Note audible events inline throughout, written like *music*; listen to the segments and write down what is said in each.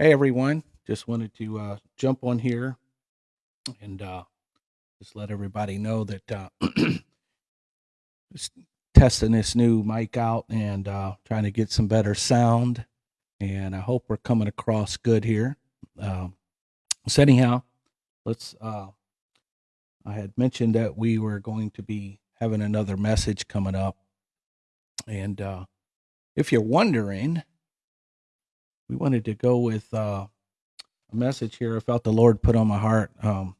Hey everyone, just wanted to uh, jump on here and uh, just let everybody know that uh, *clears throat* just testing this new mic out and uh, trying to get some better sound. And I hope we're coming across good here. Um, so anyhow, let's. Uh, I had mentioned that we were going to be having another message coming up, and uh, if you're wondering, we wanted to go with uh, a message here. I felt the Lord put on my heart. Um,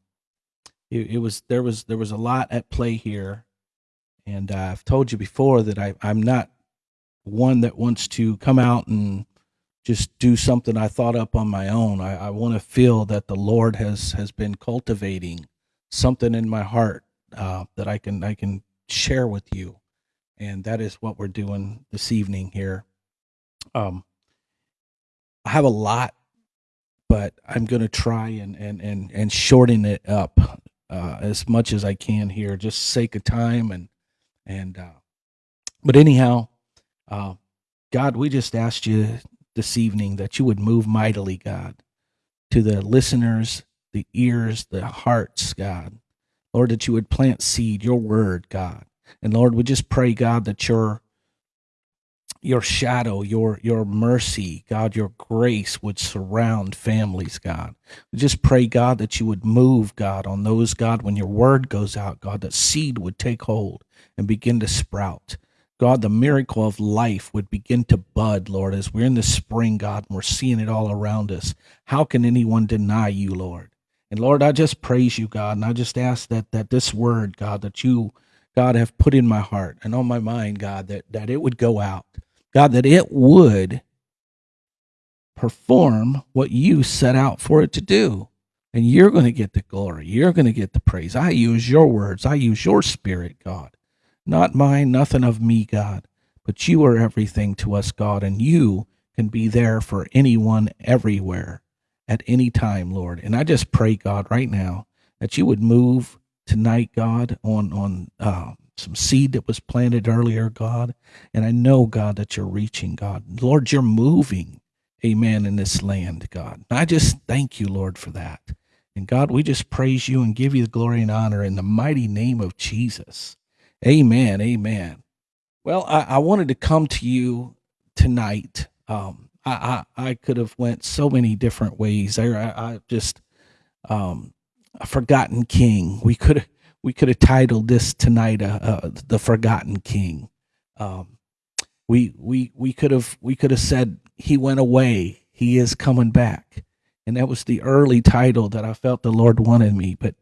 it, it was there was there was a lot at play here, and uh, I've told you before that I I'm not one that wants to come out and just do something I thought up on my own. I, I want to feel that the Lord has has been cultivating something in my heart uh, that I can I can share with you, and that is what we're doing this evening here. Um, I have a lot, but I'm going to try and and and and shorten it up uh, as much as I can here, just sake of time and and. Uh, but anyhow, uh, God, we just asked you this evening that you would move mightily, God, to the listeners, the ears, the hearts, God. Lord, that you would plant seed, your word, God. And Lord, we just pray, God, that your your shadow, your your mercy, God, your grace would surround families, God. We just pray, God, that you would move, God, on those, God, when your word goes out, God, that seed would take hold and begin to sprout. God, the miracle of life would begin to bud, Lord, as we're in the spring, God, and we're seeing it all around us. How can anyone deny you, Lord? And Lord, I just praise you, God, and I just ask that that this word, God, that you, God, have put in my heart and on my mind, God, that that it would go out, God, that it would perform what you set out for it to do. And you're going to get the glory. You're going to get the praise. I use your words. I use your spirit, God. Not mine, nothing of me, God, but you are everything to us, God, and you can be there for anyone everywhere at any time, Lord. And I just pray, God, right now that you would move tonight, God, on on uh, some seed that was planted earlier, God. And I know, God, that you're reaching, God. Lord, you're moving, amen, in this land, God. And I just thank you, Lord, for that. And God, we just praise you and give you the glory and honor in the mighty name of Jesus. Amen. Amen. Well, I, I wanted to come to you tonight. Um, I, I, I could have went so many different ways. I, I, just um, a forgotten king. We could we could have titled this tonight uh, uh, the forgotten king. Um, we we we could have we could have said he went away. He is coming back, and that was the early title that I felt the Lord wanted me. But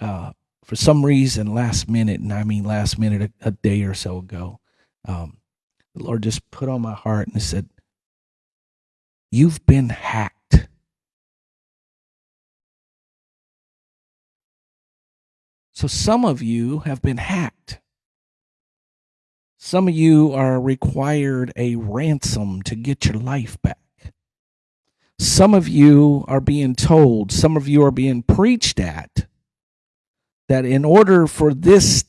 uh, for some reason, last minute, and I mean last minute, a, a day or so ago, um, the Lord just put on my heart and said, You've been hacked. So some of you have been hacked. Some of you are required a ransom to get your life back. Some of you are being told, some of you are being preached at that in order for this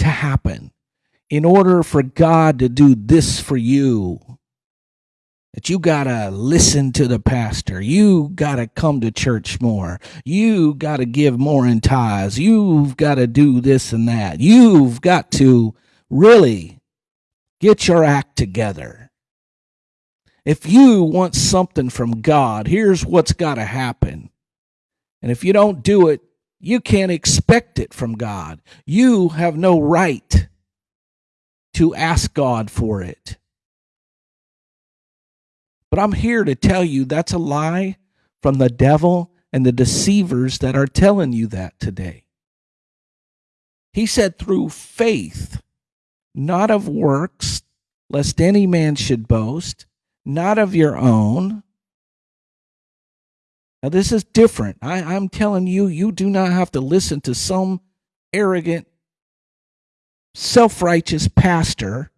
to happen, in order for God to do this for you, that you got to listen to the pastor. You got to come to church more. You got to give more in tithes. You've got to do this and that. You've got to really get your act together. If you want something from God, here's what's got to happen. And if you don't do it, you can't expect it from God. You have no right to ask God for it. But I'm here to tell you that's a lie from the devil and the deceivers that are telling you that today. He said, through faith, not of works, lest any man should boast, not of your own, now, this is different. I, I'm telling you, you do not have to listen to some arrogant, self righteous pastor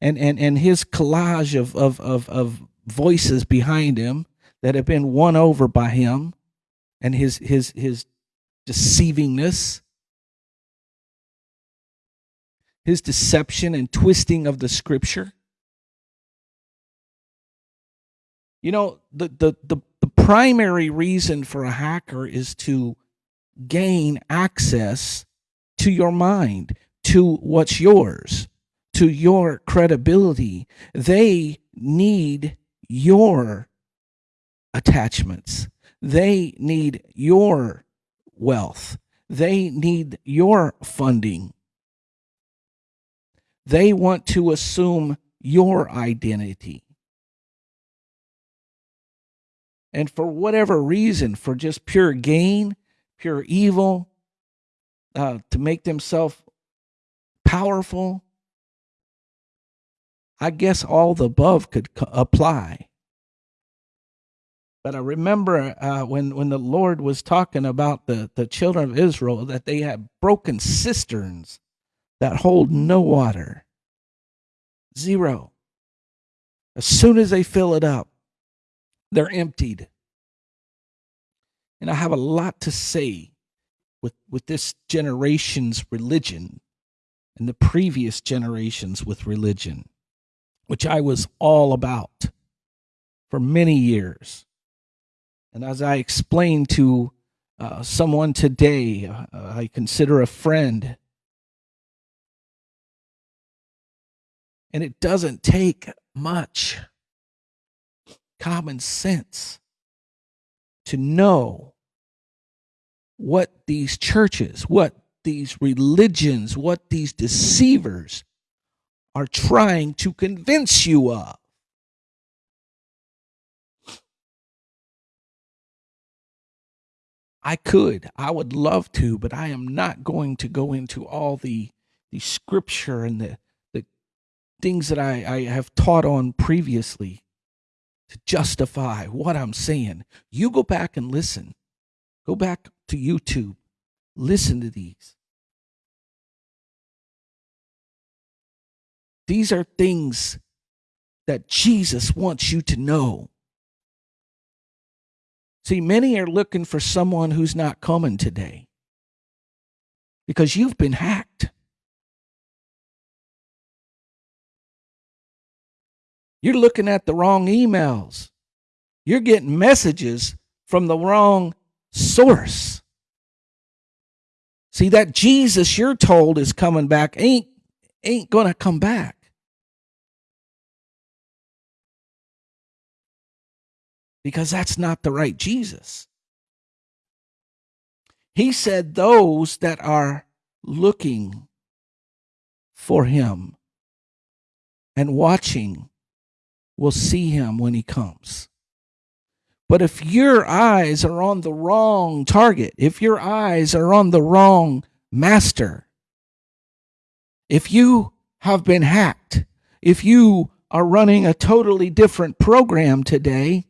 and, and, and his collage of, of, of, of voices behind him that have been won over by him and his, his, his deceivingness, his deception and twisting of the scripture. You know, the, the, the, the primary reason for a hacker is to gain access to your mind, to what's yours, to your credibility. They need your attachments. They need your wealth. They need your funding. They want to assume your identity. And for whatever reason, for just pure gain, pure evil, uh, to make themselves powerful, I guess all the above could apply. But I remember uh, when when the Lord was talking about the the children of Israel that they had broken cisterns that hold no water. Zero. As soon as they fill it up, they're emptied. And I have a lot to say with, with this generation's religion and the previous generations with religion, which I was all about for many years. And as I explained to uh, someone today, uh, I consider a friend, and it doesn't take much common sense to know what these churches, what these religions, what these deceivers are trying to convince you of. I could, I would love to, but I am not going to go into all the the scripture and the the things that I, I have taught on previously to justify what I'm saying. You go back and listen. Go back to YouTube. Listen to these. These are things that Jesus wants you to know. See, many are looking for someone who's not coming today because you've been hacked. You're looking at the wrong emails. You're getting messages from the wrong source. See, that Jesus you're told is coming back ain't ain't going to come back. Because that's not the right Jesus. He said, Those that are looking for him and watching will see him when he comes. But if your eyes are on the wrong target, if your eyes are on the wrong master, if you have been hacked, if you are running a totally different program today,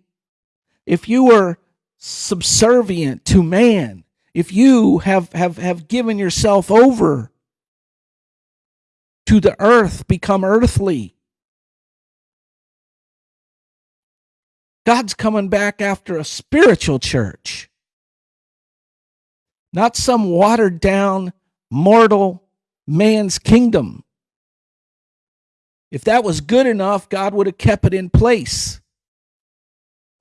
if you are subservient to man, if you have, have, have given yourself over to the earth, become earthly, God's coming back after a spiritual church, not some watered down, mortal man's kingdom. If that was good enough, God would have kept it in place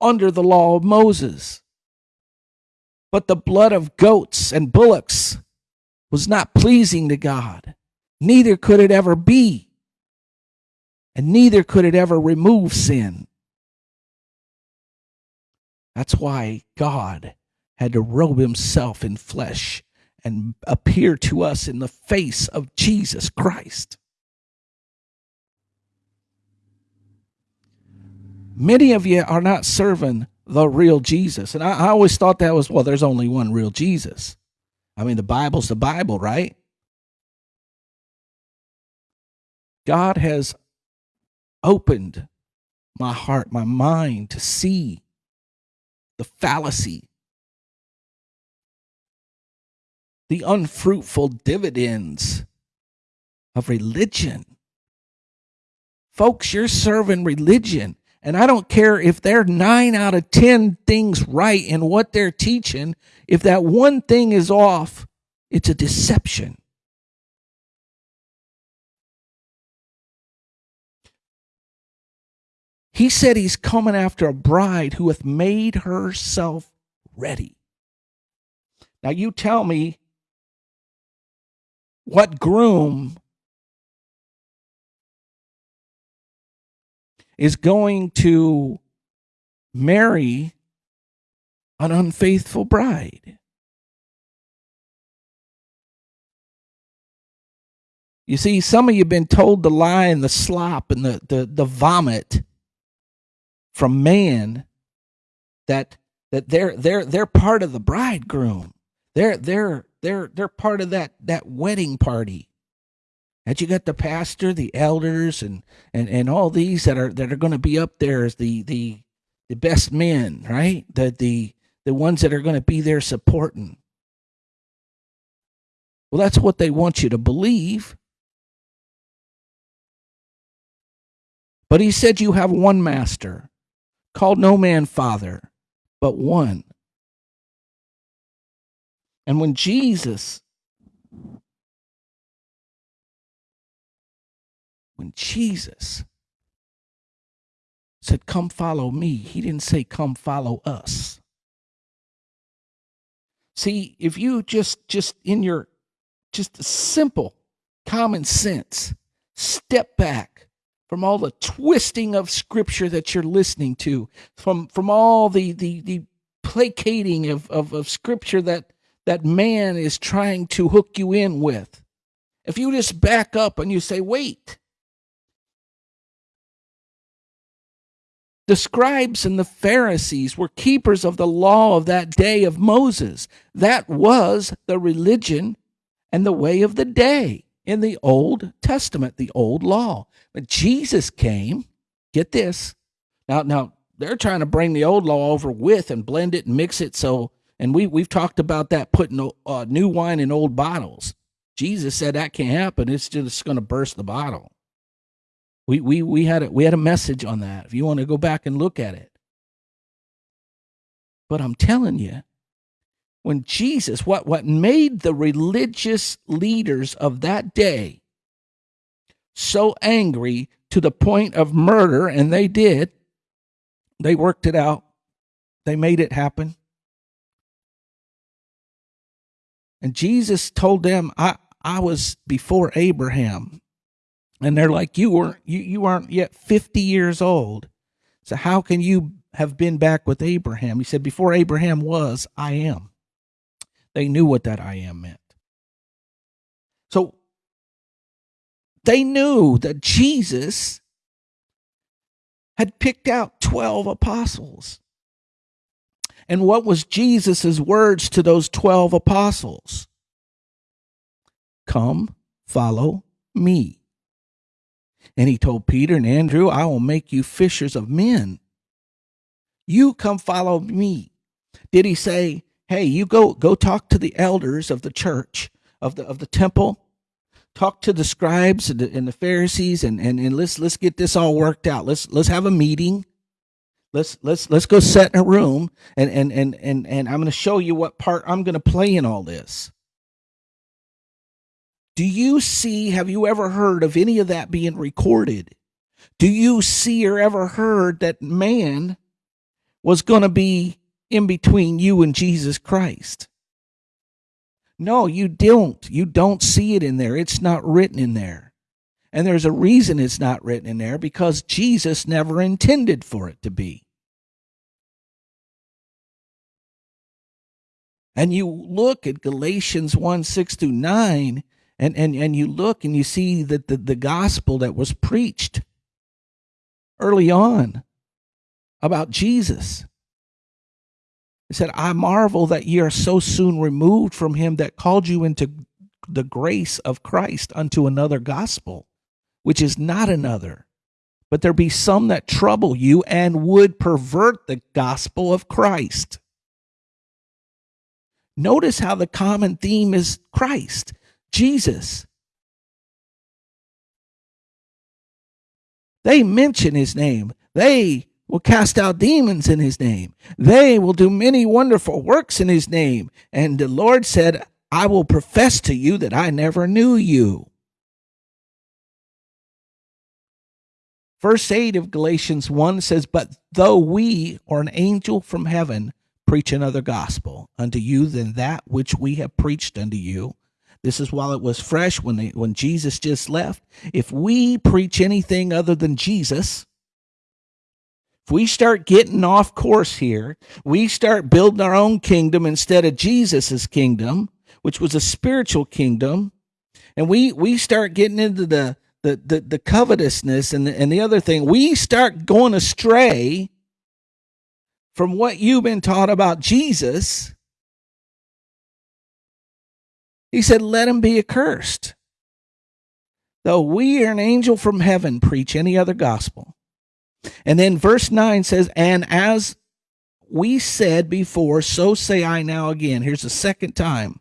under the law of Moses. But the blood of goats and bullocks was not pleasing to God. Neither could it ever be. And neither could it ever remove sin. That's why God had to robe himself in flesh and appear to us in the face of Jesus Christ. Many of you are not serving the real Jesus. And I, I, always thought that was, well, there's only one real Jesus. I mean, the Bible's the Bible, right? God has opened my heart, my mind to see the fallacy, the unfruitful dividends of religion. Folks, you're serving religion and I don't care if they're nine out of 10 things right in what they're teaching. If that one thing is off, it's a deception. He said he's coming after a bride who hath made herself ready. Now, you tell me what groom is going to marry an unfaithful bride. You see, some of you have been told the lie and the slop and the, the, the vomit from man that that they're they're they're part of the bridegroom. They're they're they're they're part of that that wedding party. And you got the pastor, the elders, and and and all these that are that are going to be up there as the the the best men, right? The the the ones that are going to be there supporting. Well, that's what they want you to believe. But he said, You have one master, called no man father, but one. And when Jesus, when Jesus said, Come follow me, he didn't say, Come follow us. See, if you just, just in your, just simple common sense, step back from all the twisting of scripture that you're listening to, from from all the the, the placating of, of, of scripture that that man is trying to hook you in with. If you just back up and you say, wait, The scribes and the Pharisees were keepers of the law of that day of Moses. That was the religion and the way of the day in the Old Testament, the old law. But Jesus came, get this. Now, now they're trying to bring the old law over with and blend it and mix it so and we we've talked about that putting uh, new wine in old bottles. Jesus said that can't happen. It's just going to burst the bottle. We we we had a, we had a message on that. If you want to go back and look at it. But I'm telling you, when Jesus, what, what made the religious leaders of that day so angry to the point of murder, and they did, they worked it out, they made it happen. And Jesus told them, I, I was before Abraham. And they're like, You weren't you, you aren't yet 50 years old. So how can you have been back with Abraham? He said, Before Abraham was, I am. They knew what that I am meant. So they knew that Jesus had picked out 12 apostles. And what was Jesus' words to those 12 apostles? Come, follow me. And he told Peter and Andrew, I will make you fishers of men. You come follow me. Did he say, hey, you go go talk to the elders of the church of the of the temple, talk to the scribes and the, and the Pharisees, and, and and let's let's get this all worked out. Let's let's have a meeting. Let's let's let's go set in a room and and and and and I'm going to show you what part I'm going to play in all this. Do you see, have you ever heard of any of that being recorded? Do you see or ever heard that man was going to be in between you and Jesus Christ. No, you don't. You don't see it in there. It's not written in there. And there's a reason it's not written in there because Jesus never intended for it to be. And you look at Galatians 1 6 through 9, and, and, and you look and you see that the, the gospel that was preached early on about Jesus he said, I marvel that ye are so soon removed from him that called you into the grace of Christ unto another gospel, which is not another. But there be some that trouble you and would pervert the gospel of Christ. Notice how the common theme is Christ, Jesus. They mention his name. They will cast out demons in his name. They will do many wonderful works in his name. And the Lord said, I will profess to you that I never knew you. Verse 8 of Galatians 1 says, But though we or an angel from heaven preach another gospel unto you than that which we have preached unto you, this is while it was fresh when they, when Jesus just left. If we preach anything other than Jesus, if we start getting off course here, we start building our own kingdom instead of Jesus's kingdom, which was a spiritual kingdom, and we we start getting into the the the, the covetousness and the, and the other thing, we start going astray from what you've been taught about Jesus. He said, "Let him be accursed." Though we are an angel from heaven preach any other gospel. And then verse 9 says, And as we said before, so say I now again. Here's the second time.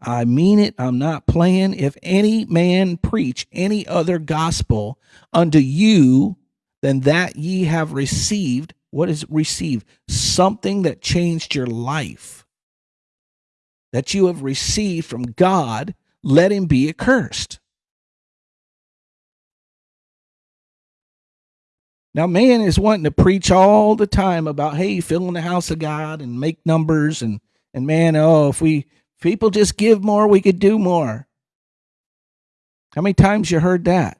I mean it. I'm not playing. If any man preach any other gospel unto you than that ye have received, what is received? Something that changed your life, that you have received from God, let him be accursed. Now, man is wanting to preach all the time about, hey, fill in the house of God and make numbers and and man, oh, if we people just give more, we could do more. How many times you heard that?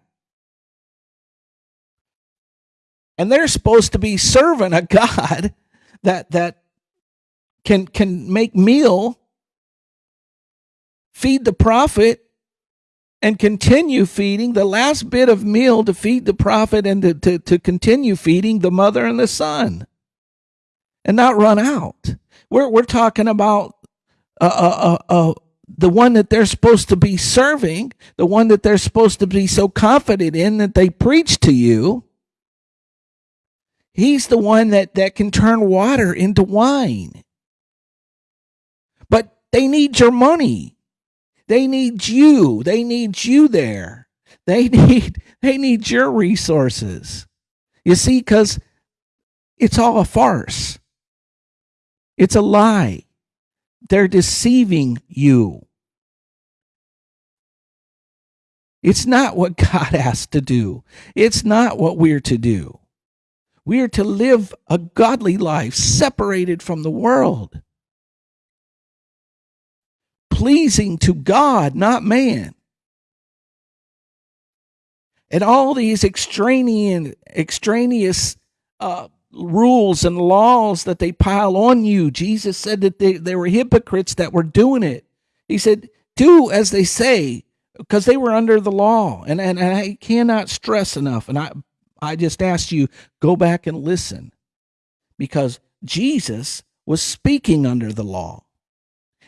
And they're supposed to be serving a *laughs* God that that can can make meal, feed the prophet, and continue feeding the last bit of meal to feed the prophet and to, to, to continue feeding the mother and the son and not run out. We're, we're talking about uh, uh, uh, uh, the one that they're supposed to be serving, the one that they're supposed to be so confident in that they preach to you. He's the one that, that can turn water into wine. But they need your money. They need you. They need you there. They *laughs* need they need your resources. You see, because it's all a farce. It's a lie. They're deceiving you. It's not what God *laughs* asked to do. It's not what we're to do. We are to live a godly life separated from the world, pleasing to God, not man. And all these extraneous, extraneous uh, rules and laws that they pile on you. Jesus said that they, they were hypocrites that were doing it. He said, Do as they say, because they were under the law. And, and, and I cannot stress enough. And I, I just asked you, go back and listen, because Jesus was speaking under the law.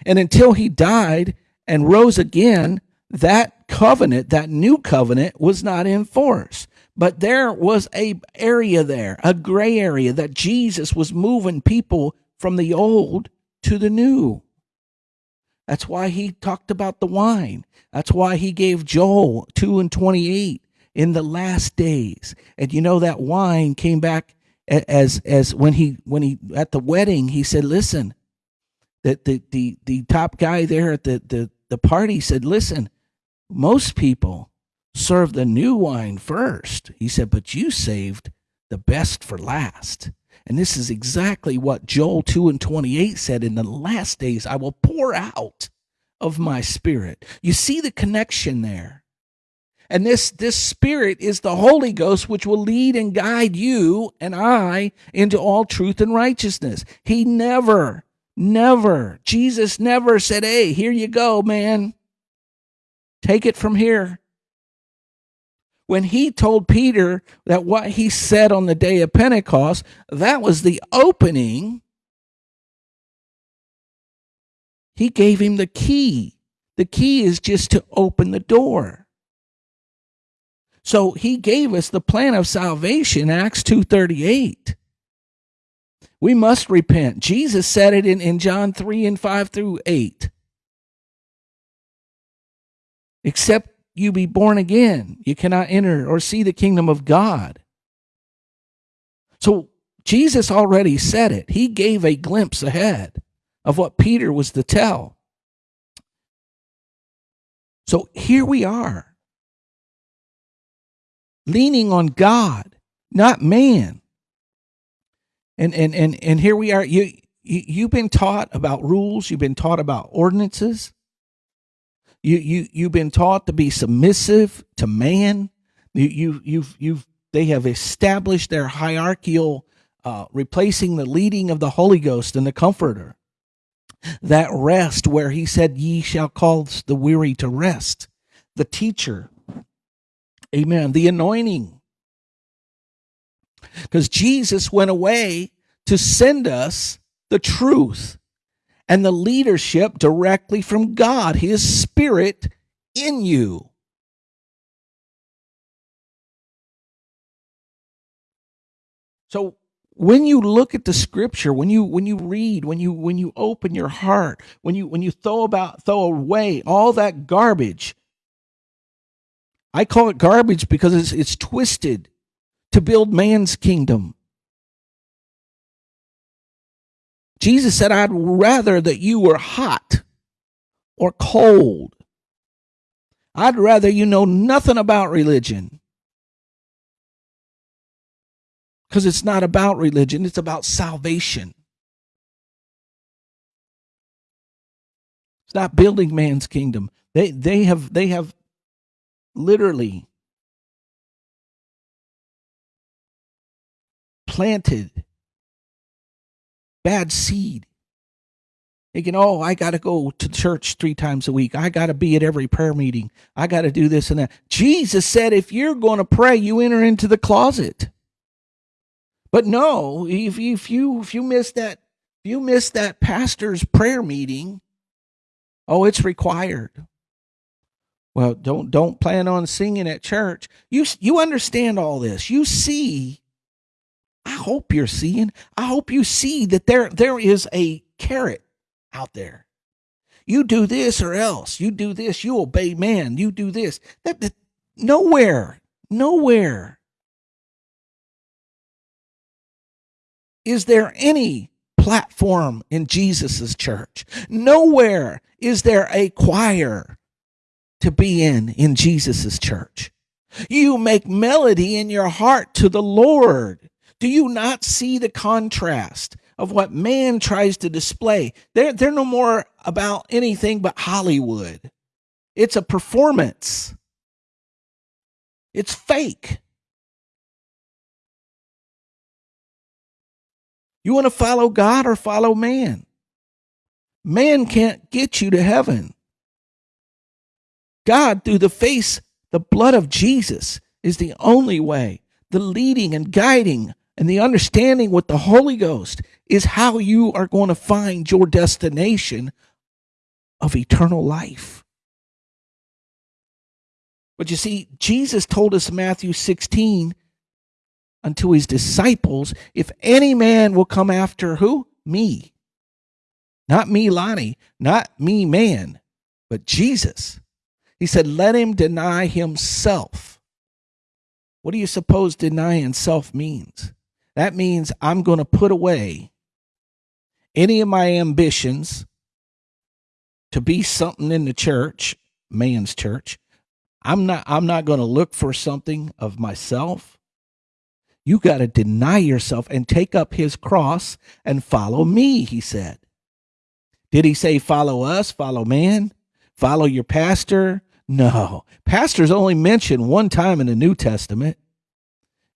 And until he died and rose again, that covenant, that new covenant, was not in force. But there was a area there, a gray area that Jesus was moving people from the old to the new. That's why he talked about the wine. That's why he gave Joel 2 and 28 in the last days. And you know that wine came back as as when he when he at the wedding he said, "Listen, that the the the top guy there at the the the party said, "Listen, most people serve the new wine first. He said, but you saved the best for last. And this is exactly what Joel 2 and 28 said in the last days, I will pour out of my spirit. You see the connection there. And this, this spirit is the Holy Ghost, which will lead and guide you and I into all truth and righteousness. He never, never, Jesus never said, Hey, here you go, man. Take it from here when he told Peter that what he said on the day of Pentecost, that was the opening, he gave him the key. The key is just to open the door. So he gave us the plan of salvation, Acts 2.38. We must repent. Jesus said it in, in John 3 and 5 through 8. Except you be born again. You cannot enter or see the kingdom of God. So Jesus already said it. He gave a glimpse ahead of what Peter was to tell. So here we are. leaning on God, not man. And and and and here we are. You, you you've been taught about rules. You've been taught about ordinances. You you you've been taught to be submissive to man. You you you've you've they have established their hierarchical, uh, replacing the leading of the Holy Ghost and the Comforter. That rest where He said, "Ye shall call the weary to rest." The teacher, Amen. The anointing because Jesus went away to send us the truth and the leadership directly from God, His Spirit in you. So when you look at the scripture when you when you read when you when you open your heart when you when you throw about throw away all that garbage i call it garbage because it's it's twisted to build man's kingdom. Jesus said, I'd rather that you were hot or cold. I'd rather you know nothing about religion. Because it's not about religion, it's about salvation. It's not building man's kingdom. They they have they have literally planted bad seed. Thinking, oh, I got to go to church three times a week. I got to be at every prayer meeting. I got to do this and that. Jesus said, if you're going to pray, you enter into the closet. But no, if, if you if you miss that if you miss that pastor's prayer meeting, oh, it's required. Well, don't don't plan on singing at church. You you understand all this. You see I hope you're seeing. I hope you see that there there is a carrot out there. You do this or else. You do this. You obey man. You do this. That, that nowhere, nowhere is there any platform in Jesus's church. Nowhere is there a choir to be in in Jesus's church. You make melody in your heart to the Lord. Do you not see the contrast of what man tries to display? They're, they're no more about anything but Hollywood. It's a performance, it's fake. You want to follow God or follow man? Man can't get you to heaven. God, through the face, the blood of Jesus, is the only way, the leading and guiding and the understanding with the Holy Ghost is how you are going to find your destination of eternal life. But you see, Jesus told us in Matthew 16 unto his disciples, if any man will come after who? Me. Not me, Lonnie, not me, man, but Jesus. He said, let him deny himself. What do you suppose denying self means? That means I'm going to put away any of my ambitions to be something in the church, man's church. I'm not I'm not going to look for something of myself. You got to deny yourself and take up his cross and follow me, he said. Did he say follow us, follow man, follow your pastor? No. Pastor's only mentioned one time in the New Testament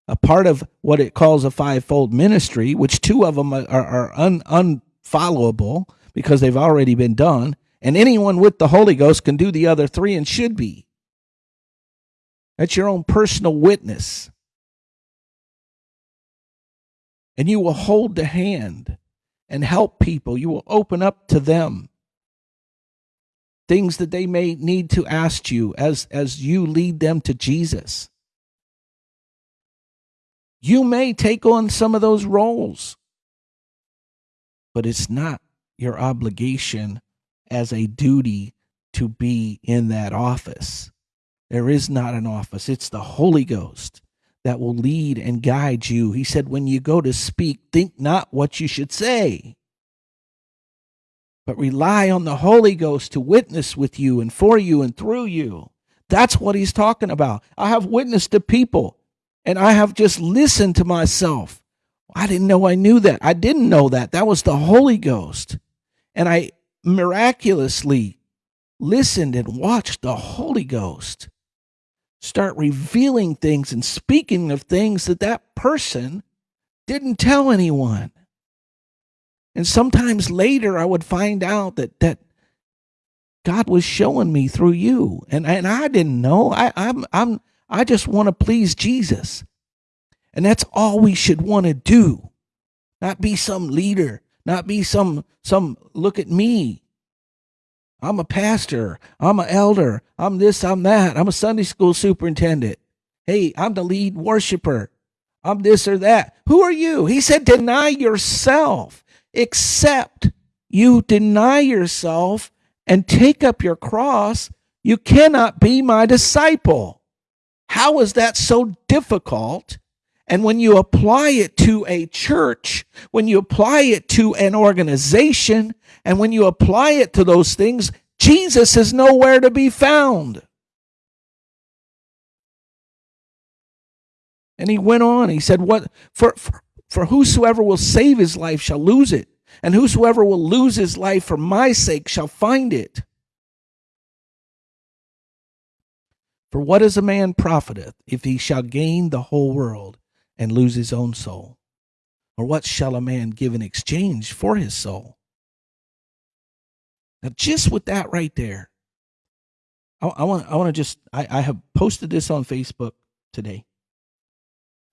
a part of what it calls a fivefold ministry, which two of them are, are un, unfollowable because they've already been done. And anyone with the Holy Ghost can do the other three and should be. That's your own personal witness. And you will hold the hand and help people. You will open up to them things that they may need to ask you as, as you lead them to Jesus. You may take on some of those roles, but it's not your obligation as a duty to be in that office. There is not an office, it's the Holy Ghost that will lead and guide you. He said, When you go to speak, think not what you should say, but rely on the Holy Ghost to witness with you and for you and through you. That's what he's talking about. I have witnessed to people And I have just listened to myself. I didn't know I knew that. I didn't know that. That was the Holy Ghost. And I miraculously listened and watched the Holy Ghost start revealing things and speaking of things that that person didn't tell anyone. And sometimes later I would find out that that God was showing me through you. And and I didn't know. I I'm I'm I just want to please Jesus. And that's all we should want to do. Not be some leader, not be some some look at me. I'm a pastor. I'm an elder. I'm this, I'm that. I'm a Sunday school superintendent. Hey, I'm the lead worshiper. I'm this or that. Who are you? He said, deny yourself, except you deny yourself and take up your cross. You cannot be my disciple. How is that so difficult? And when you apply it to a church, when you apply it to an organization, and when you apply it to those things, Jesus is nowhere to be found. And he went on, he said, What for, for, for whosoever will save his life shall lose it, and whosoever will lose his life for my sake shall find it. For what is a man profiteth if he shall gain the whole world and lose his own soul? Or what shall a man give in exchange for his soul? Now, just with that right there, I, want I want to just I, I have posted this on Facebook today,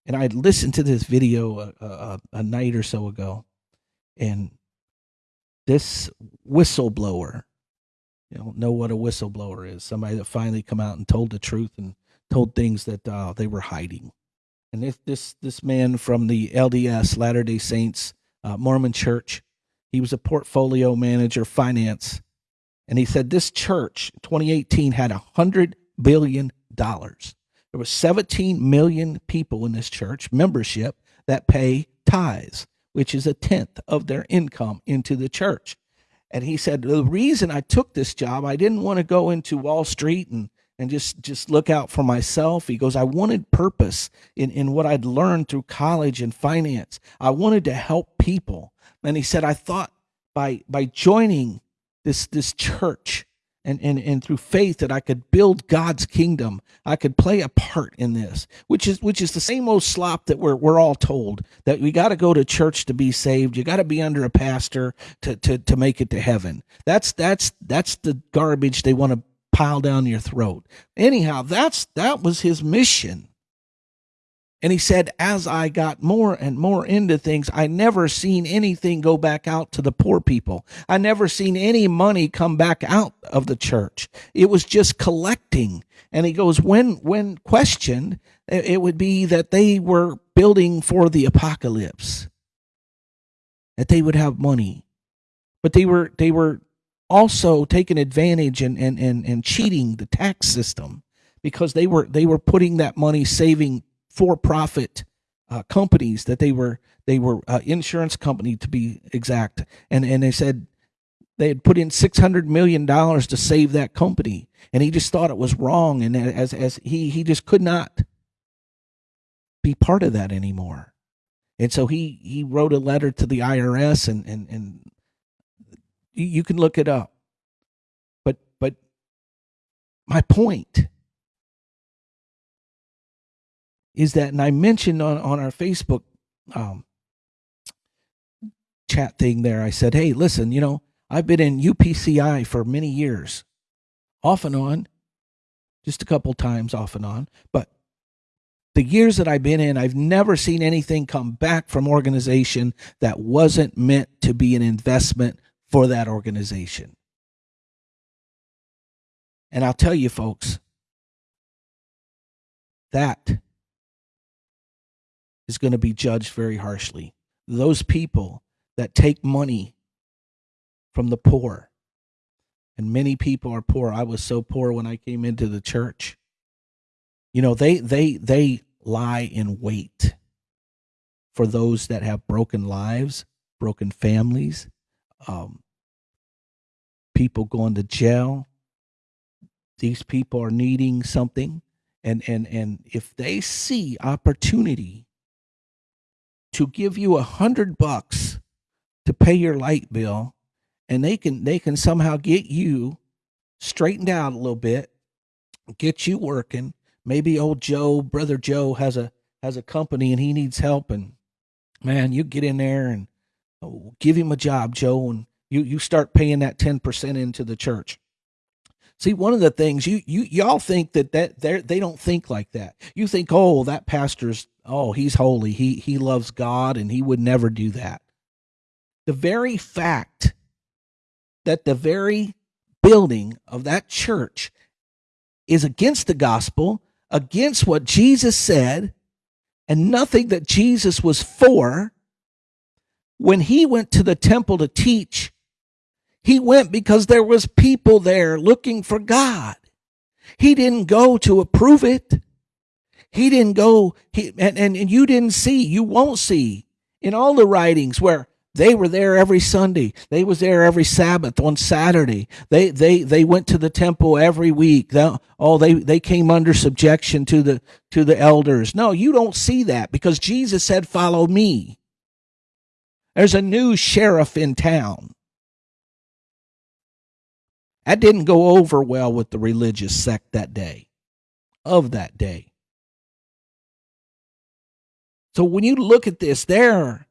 and I listened to this video a, a, a night or so ago, and this whistleblower, you know, know what a whistleblower is? Somebody that finally come out and told the truth and told things that uh, they were hiding. And this this this man from the LDS Latter Day Saints uh, Mormon Church, he was a portfolio manager, finance, and he said this church 2018 had a hundred billion dollars. There were 17 million people in this church membership that pay tithes, which is a tenth of their income into the church. And he said the reason I took this job, I didn't want to go into Wall Street and and just just look out for myself. He goes i wanted purpose in in what i'd learned through college and finance. I wanted to help people. And he said i thought by by joining this this church and, and, and through faith that I could build God's kingdom. I could play a part in this, which is which is the same old slop that we're we're all told that we got to go to church to be saved. You got to be under a pastor to, to to make it to heaven. That's that's that's the garbage they want to pile down your throat. Anyhow, that's that was his mission. And he said, as I got more and more into things, I never seen anything go back out to the poor people. I never seen any money come back out of the church. It was just collecting. And he goes, when, when questioned, it would be that they were building for the apocalypse, that they would have money. But they were, they were also taking advantage and, and, and, and cheating the tax system because they were, they were putting that money saving for-profit uh, companies that they were they were uh, insurance company to be exact, and and they said they had put in six hundred million dollars to save that company, and he just thought it was wrong, and as as he he just could not be part of that anymore, and so he he wrote a letter to the IRS, and and and you can look it up, but but my point is that, and I mentioned on, on our Facebook um, chat thing there, I said, hey, listen, you know, I've been in UPCI for many years, off and on, just a couple times off and on. But the years that I've been in, I've never seen anything come back from organization that wasn't meant to be an investment for that organization. And I'll tell you, folks, that is going to be judged very harshly. Those people that take money from the poor, and many people are poor. I was so poor when I came into the church. You know, they they they lie in wait for those that have broken lives, broken families, um, people going to jail. These people are needing something and and and if they see opportunity to give you a hundred bucks to pay your light bill and they can they can somehow get you straightened out a little bit get you working maybe old joe brother joe has a has a company and he needs help and man you get in there and oh, give him a job joe and you you start paying that 10% into the church See, one of the things you you y'all think that that they they don't think like that. You think, oh, that pastor's oh, he's holy. He he loves God and he would never do that. The very fact that the very building of that church is against the gospel, against what Jesus said, and nothing that Jesus was for. When he went to the temple to teach, he went because there was people there looking for God. He didn't go to approve it. He didn't go, he, and, and, and you didn't see, you won't see in all the writings where they were there every Sunday. They was there every Sabbath on Saturday. They they they went to the temple every week. They, oh, they they came under subjection to the to the elders. No, you don't see that because Jesus said, "Follow me." There's a new sheriff in town. That didn't go over well with the religious sect that day, of that day. So when you look at this, there are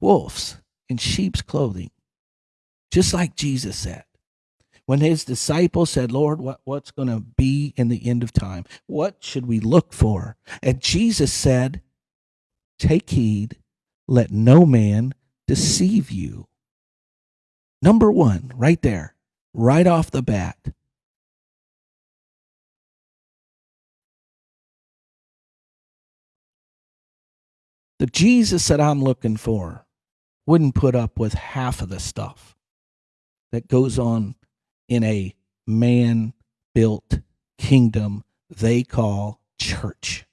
wolves in sheep's clothing, just like Jesus said. When his disciples said, Lord, what, what's going to be in the end of time? What should we look for? And Jesus said, Take heed, let no man deceive you. Number one, right there, right off the bat. The Jesus that I'm looking for wouldn't put up with half of the stuff that goes on in a man built kingdom they call church.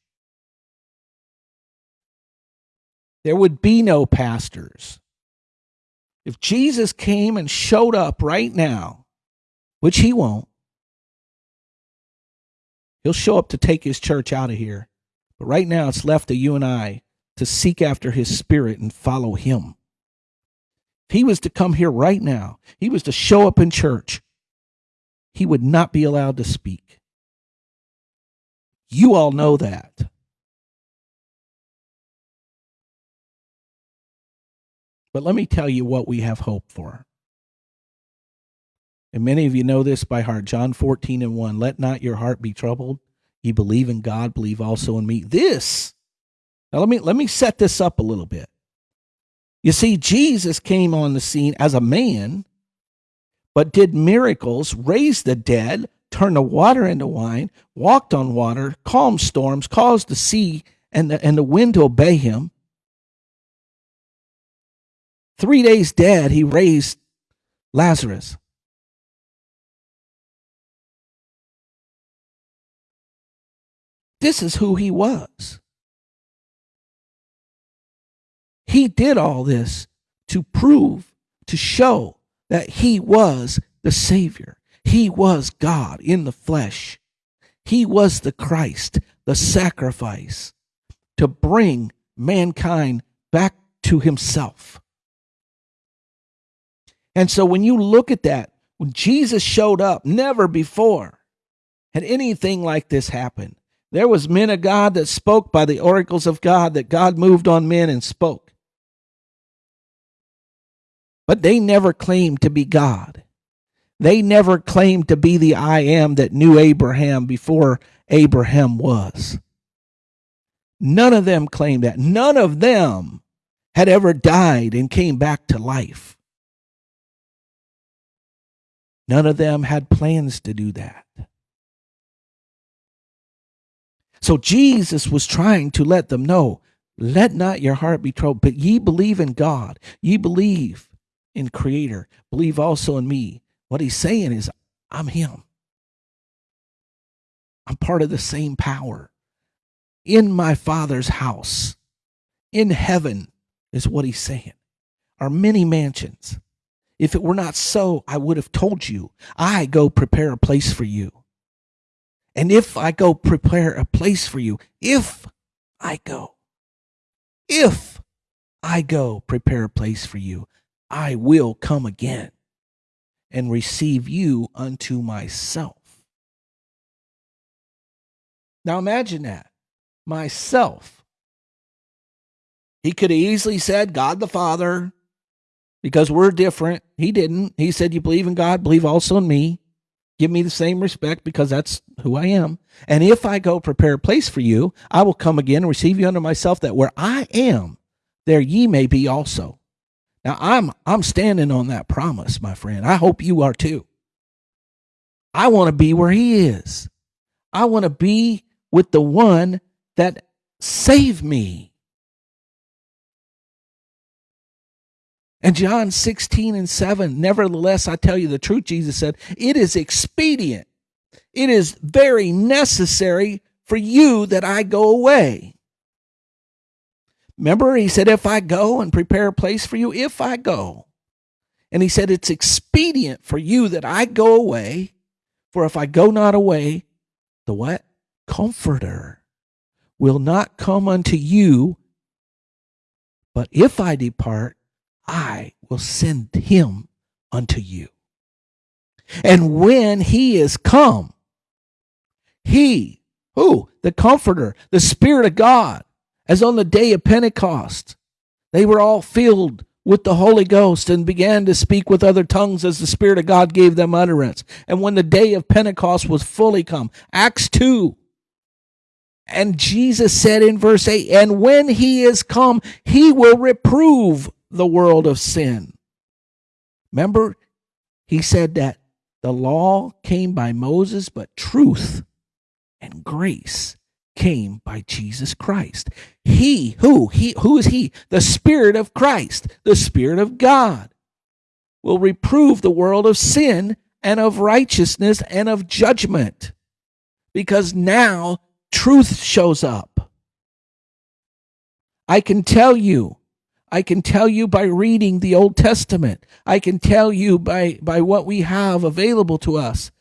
There would be no pastors. If Jesus came and showed up right now, which he won't, he'll show up to take his church out of here. But right now, it's left to you and I to seek after his spirit and follow him. If he was to come here right now, he was to show up in church, he would not be allowed to speak. You all know that. But let me tell you what we have hope for. And many of you know this by heart. John 14 and 1. Let not your heart be troubled. You believe in God, believe also in me. This, now let me let me set this up a little bit. You see, Jesus came on the scene as a man, but did miracles, raised the dead, turned the water into wine, walked on water, calmed storms, caused the sea and the, and the wind to obey him. Three days dead, he raised Lazarus. This is who he was. He did all this to prove, to show that he was the Savior. He was God in the flesh. He was the Christ, the sacrifice to bring mankind back to himself. And so when you look at that, when Jesus showed up, never before had anything like this happened. There was men of God that spoke by the oracles of God that God moved on men and spoke. But they never claimed to be God. They never claimed to be the I am that knew Abraham before Abraham was. None of them claimed that. None of them had ever died and came back to life. None of them had plans to do that. So Jesus was trying to let them know let not your heart be troubled, but ye believe in God. Ye believe in Creator. Believe also in me. What he's saying is, I'm Him. I'm part of the same power. In my Father's house, in heaven, is what he's saying, are many mansions. If it were not so, I would have told you. I go prepare a place for you. And if I go prepare a place for you, if I go, if I go prepare a place for you, I will come again and receive you unto myself. Now imagine that. Myself. He could have easily said God the Father because we're different. He didn't. He said, You believe in God, believe also in me. Give me the same respect because that's who I am. And if I go prepare a place for you, I will come again and receive you unto myself, that where I am, there ye may be also. Now I'm I'm standing on that promise, my friend. I hope you are too. I want to be where he is. I want to be with the one that saved me. And John 16 and 7, nevertheless, I tell you the truth, Jesus said, it is expedient. It is very necessary for you that I go away. Remember, he said, If I go and prepare a place for you, if I go. And he said, It's expedient for you that I go away, for if I go not away, the what? Comforter will not come unto you. But if I depart, I will send him unto you. And when he is come, he, who? The Comforter, the Spirit of God, as on the day of Pentecost, they were all filled with the Holy Ghost and began to speak with other tongues as the Spirit of God gave them utterance. And when the day of Pentecost was fully come, Acts 2, and Jesus said in verse 8, and when he is come, he will reprove the world of sin. Remember, he said that the law came by Moses, but truth and grace came by Jesus Christ. He, who? He, who is he? The Spirit of Christ, the Spirit of God, will reprove the world of sin and of righteousness and of judgment. Because now truth shows up. I can tell you, I can tell you by reading the Old Testament, I can tell you by, by what we have available to us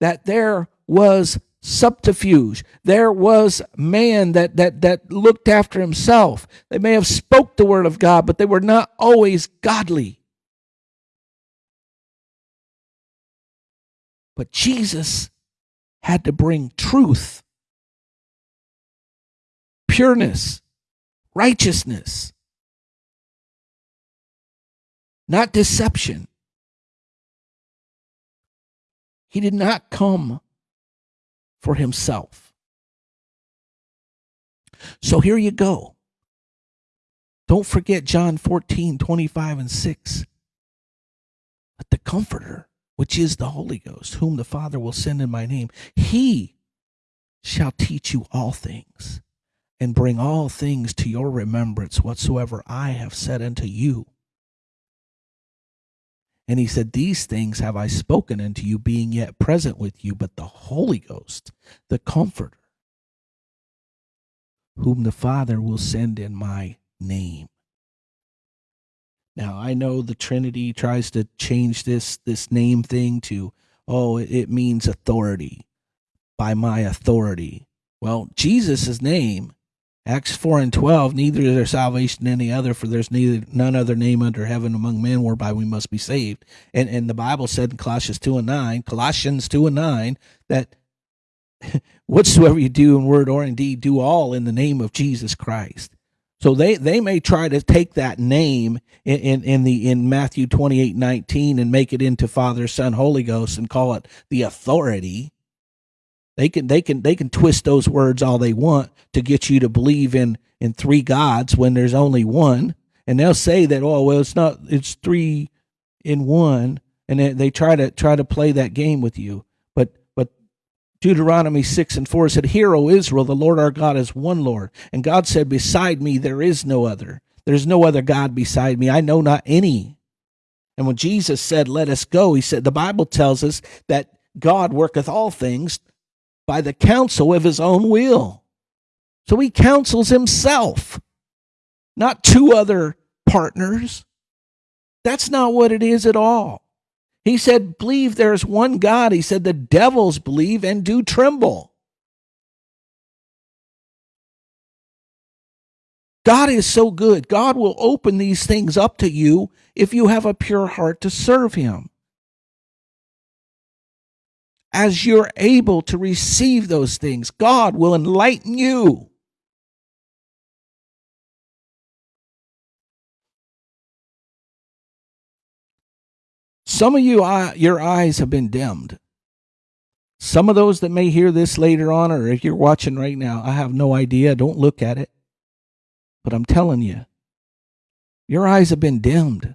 that there was subterfuge. There was man that, that, that looked after himself. They may have spoke the word of God, but they were not always godly. But Jesus had to bring truth, pureness, righteousness, not deception. He did not come for himself. So here you go. Don't forget John 14, 25 and 6. But the Comforter, which is the Holy Ghost, whom the Father will send in my name, he shall teach you all things and bring all things to your remembrance whatsoever I have said unto you. And he said, These things have I spoken unto you, being yet present with you, but the Holy Ghost, the Comforter, whom the Father will send in my name. Now I know the Trinity tries to change this this name thing to oh it means authority by my authority. Well, Jesus' name Acts 4 and 12, neither is there salvation any other, for there's neither none other name under heaven among men whereby we must be saved. And and the Bible said in Colossians 2 and 9, Colossians 2 and 9, that *laughs* whatsoever you do in word or in deed, do all in the name of Jesus Christ. So they, they may try to take that name in, in, in the in Matthew 28, 19 and make it into Father, Son, Holy Ghost and call it the authority they can they can they can twist those words all they want to get you to believe in in three gods when there's only one. And they'll say that oh well it's not it's three in one and they, they try to try to play that game with you. But but Deuteronomy 6 and 4 said, Hear, O Israel, the Lord our God is one Lord. And God said, Beside me there is no other. There's no other God beside me. I know not any. And when Jesus said, Let us go, he said, the Bible tells us that God worketh all things by the counsel of his own will. So he counsels himself, not two other partners. That's not what it is at all. He said, Believe there's one God. He said, The devils believe and do tremble. God is so good. God will open these things up to you if you have a pure heart to serve Him. As you're able to receive those things, God will enlighten you. Some of you, uh, your eyes have been dimmed. Some of those that may hear this later on, or if you're watching right now, I have no idea. Don't look at it. But I'm telling you, your eyes have been dimmed.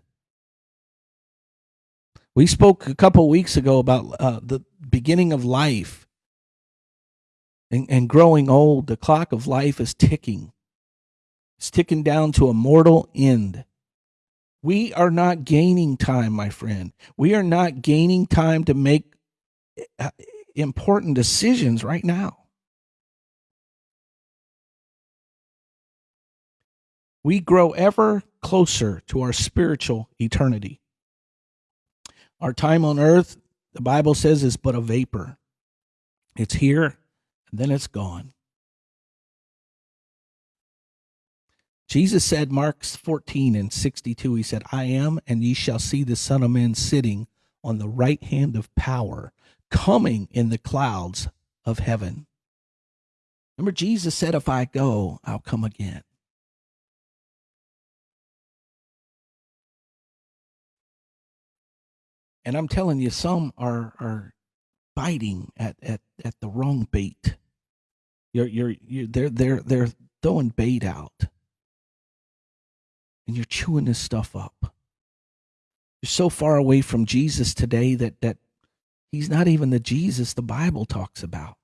We spoke a couple weeks ago about uh, the beginning of life and, and growing old. The clock of life is ticking, it's ticking down to a mortal end. We are not gaining time, my friend. We are not gaining time to make uh, important decisions right now. We grow ever closer to our spiritual eternity. Our time on earth, the Bible says, is but a vapor. It's here, and then it's gone. Jesus said, Mark 14 and 62, he said, I am, and ye shall see the Son of Man sitting on the right hand of power, coming in the clouds of heaven. Remember, Jesus said, If I go, I'll come again. And I'm telling you, some are are biting at, at, at the wrong bait. You're, you're, you're, they're, they're, they're throwing bait out and you're chewing this stuff up. You're so far away from Jesus today that that he's not even the Jesus the Bible talks about.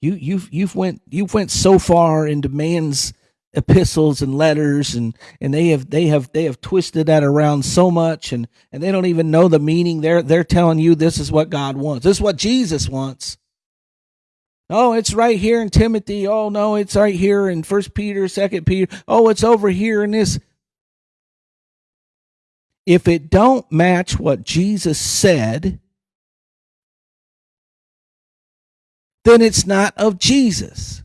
You you've you've went you've went so far into man's epistles and letters and and they have they have they have twisted that around so much and and they don't even know the meaning. They're they're telling you this is what God wants. This is what Jesus wants. Oh it's right here in Timothy. Oh no it's right here in first Peter second Peter. Oh it's over here in this. If it don't match what Jesus said, then it's not of Jesus.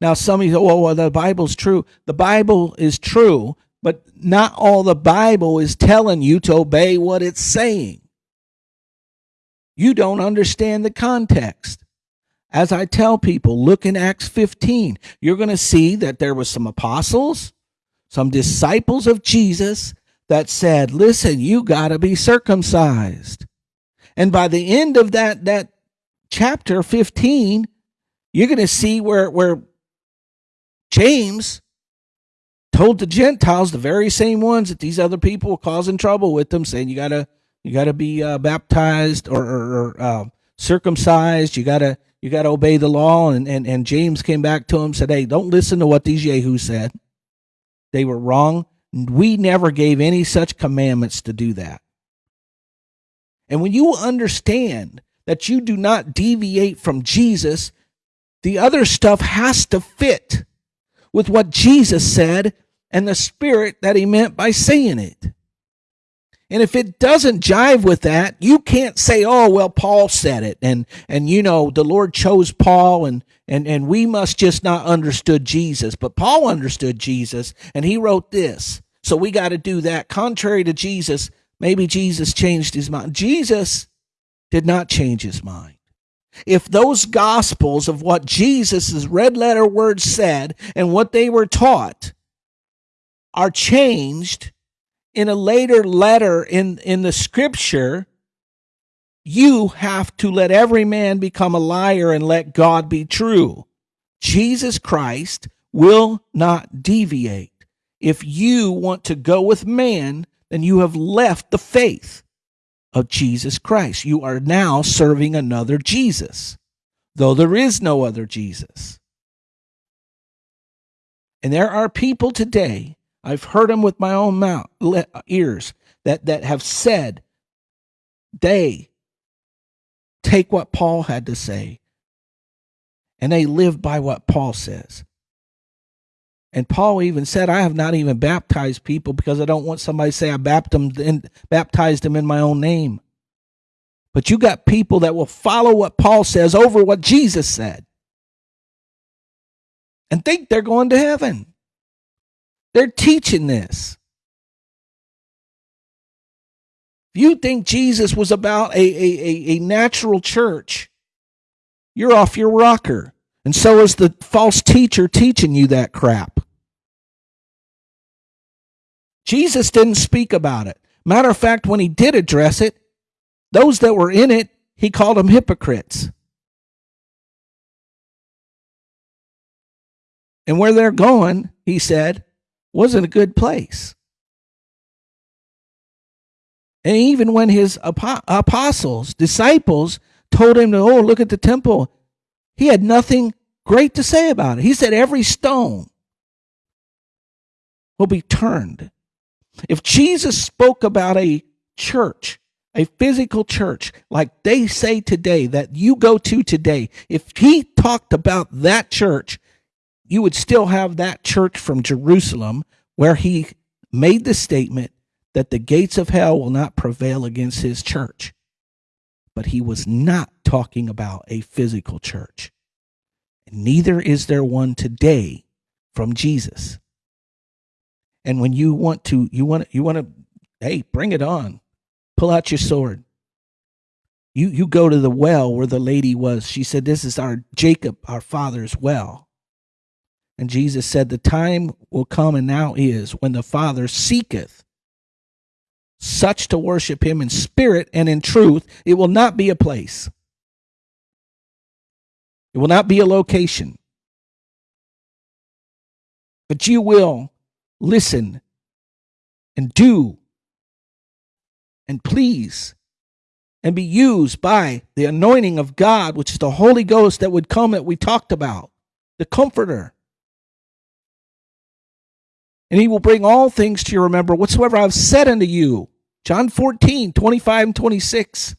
Now, some of you say, well, well, the Bible's true. The Bible is true, but not all the Bible is telling you to obey what it's saying. You don't understand the context. As I tell people, look in Acts 15. You're going to see that there was some apostles, some disciples of Jesus that said, listen, you got to be circumcised. And by the end of that, that chapter 15, you're going to see where, where James told the Gentiles, the very same ones that these other people were causing trouble with them, saying you got to, you got to be uh, baptized or, or, or uh, circumcised. You got to, you got to obey the law. And, and, and James came back to him, said, Hey, don't listen to what these Yahoo said. They were wrong. We never gave any such commandments to do that. And when you understand that you do not deviate from Jesus, the other stuff has to fit with what Jesus said and the spirit that he meant by saying it. And if it doesn't jive with that, you can't say, "Oh, well, Paul said it," and and you know the Lord chose Paul, and and and we must just not understood Jesus. But Paul understood Jesus, and he wrote this. So we got to do that. Contrary to Jesus, maybe Jesus changed his mind. Jesus did not change his mind. If those gospels of what Jesus' red letter words said and what they were taught are changed in a later letter in, in the scripture, you have to let every man become a liar and let God be true. Jesus Christ will not deviate. If you want to go with man, then you have left the faith of Jesus Christ. You are now serving another Jesus, though there is no other Jesus. And there are people today, I've heard them with my own mouth, ears, that, that have said they take what Paul had to say and they live by what Paul says. And Paul even said, I have not even baptized people because I don't want somebody to say I baptized them in my own name. But you got people that will follow what Paul says over what Jesus said and think they're going to heaven. They're teaching this. If you think Jesus was about a, a, a, natural church, you're off your rocker. And so is the false teacher teaching you that crap. Jesus didn't speak about it. Matter of fact, when he did address it, those that were in it, he called them hypocrites. And where they're going, he said, wasn't a good place. And even when his apostles, disciples, told him to, oh, look at the temple, he had nothing great to say about it. He said, every stone will be turned. If Jesus spoke about a church, a physical church, like they say today, that you go to today, if he talked about that church, you would still have that church from Jerusalem where he made the statement that the gates of hell will not prevail against his church. But he was not talking about a physical church. Neither is there one today from Jesus. And when you want to, you want to, you want to, hey, bring it on. Pull out your sword. You you go to the well where the lady was. She said, This is our Jacob, our father's well. And Jesus said, The time will come and now is when the Father seeketh such to worship him in spirit and in truth. It will not be a place, it will not be a location. But you will listen and do and please and be used by the anointing of God, which is the Holy Ghost that would come that we talked about, the Comforter and he will bring all things to your remember whatsoever I've said unto you. John 14, 25 and 26.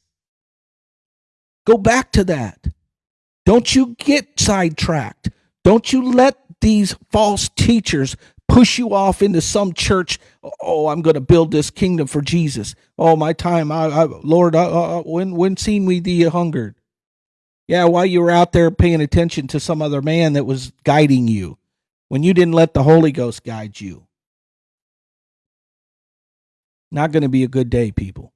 Go back to that. Don't you get sidetracked. Don't you let these false teachers push you off into some church. Oh, I'm going to build this kingdom for Jesus. Oh, my time, I, I Lord, uh, uh, when when seen we thee hungered? Yeah, while you were out there paying attention to some other man that was guiding you when you didn't let the Holy Ghost guide you. Not going to be a good day, people.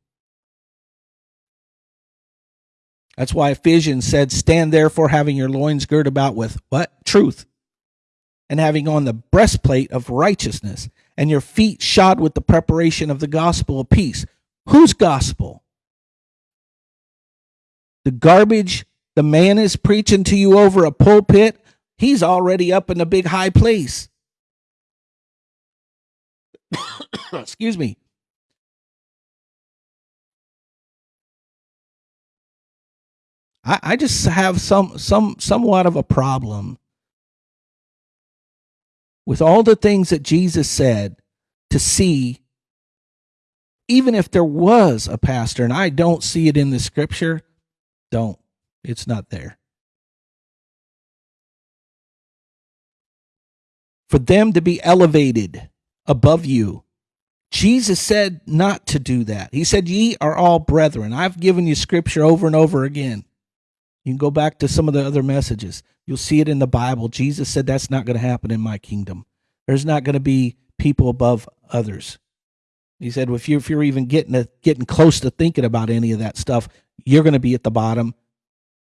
That's why Ephesians said, Stand therefore, having your loins girt about with what? Truth. And having on the breastplate of righteousness, and your feet shod with the preparation of the gospel of peace. Whose gospel? The garbage the man is preaching to you over a pulpit He's already up in the big high place. *coughs* Excuse me. I, I just have some some somewhat of a problem with all the things that Jesus said to see even if there was a pastor and I don't see it in the scripture, don't. It's not there. for them to be elevated above you. Jesus said not to do that. He said, Ye are all brethren. I've given you scripture over and over again. You can go back to some of the other messages. You'll see it in the Bible. Jesus said that's not going to happen in my kingdom. There's not going to be people above others. He said, if you're, if you're even getting, a, getting close to thinking about any of that stuff, you're going to be at the bottom.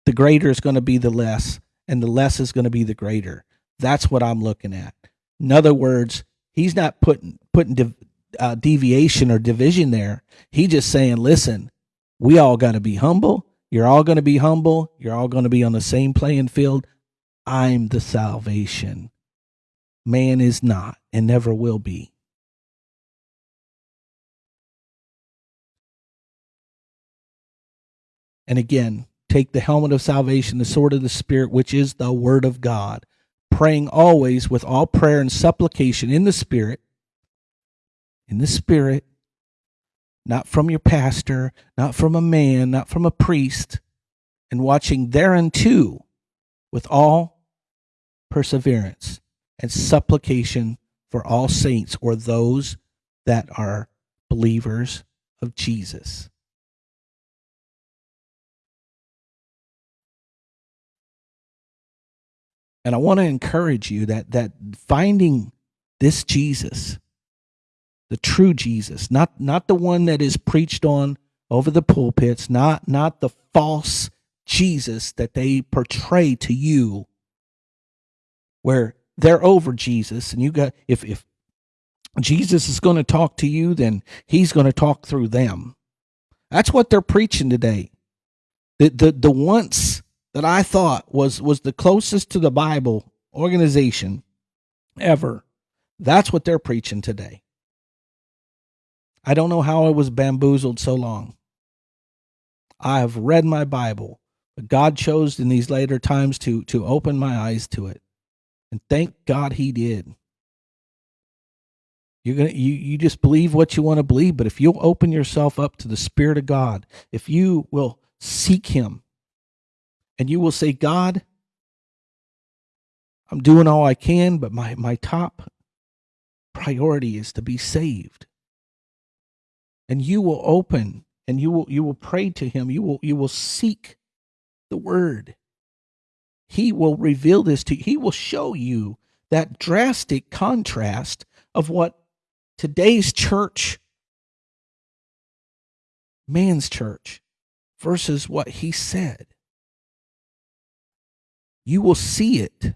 The greater is going to be the less, and the less is going to be the greater. That's what I'm looking at. In other words, he's not putting putting uh, deviation or division there. He just saying, listen, we all got to be humble. You're all going to be humble. You're all going to be on the same playing field. I'm the salvation. Man is not and never will be. And again, take the helmet of salvation, the sword of the Spirit, which is the word of God praying always with all prayer and supplication in the Spirit, in the Spirit, not from your pastor, not from a man, not from a priest, and watching thereunto with all perseverance and supplication for all saints or those that are believers of Jesus. And I want to encourage you that that finding this Jesus, the true Jesus, not not the one that is preached on over the pulpits, not not the false Jesus that they portray to you where they're over Jesus and you got if if Jesus is going to talk to you, then he's going to talk through them. That's what they're preaching today. The the the once that I thought was was the closest to the Bible organization ever. That's what they're preaching today. I don't know how I was bamboozled so long. I have read my Bible, but God chose in these later times to to open my eyes to it. And thank God he did. You're gonna you, you just believe what you want to believe, but if you'll open yourself up to the Spirit of God, if you will seek him and you will say, God, I'm doing all I can, but my, my top priority is to be saved. And you will open and you will you will pray to him. You will you will seek the word. He will reveal this to you. He will show you that drastic contrast of what today's church, man's church, versus what he said. You will see it.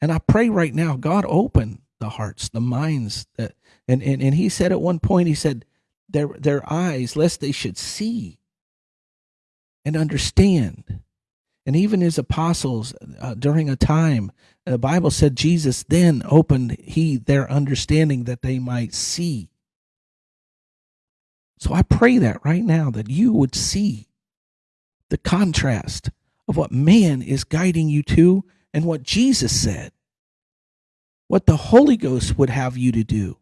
And I pray right now, God open the hearts, the minds that and, and, and he said at one point, he said, their their eyes, lest they should see and understand. And even his apostles, uh, during a time, the Bible said Jesus then opened he their understanding that they might see. So I pray that right now that you would see the contrast of what man is guiding you to and what Jesus said, what the Holy Ghost would have you to do.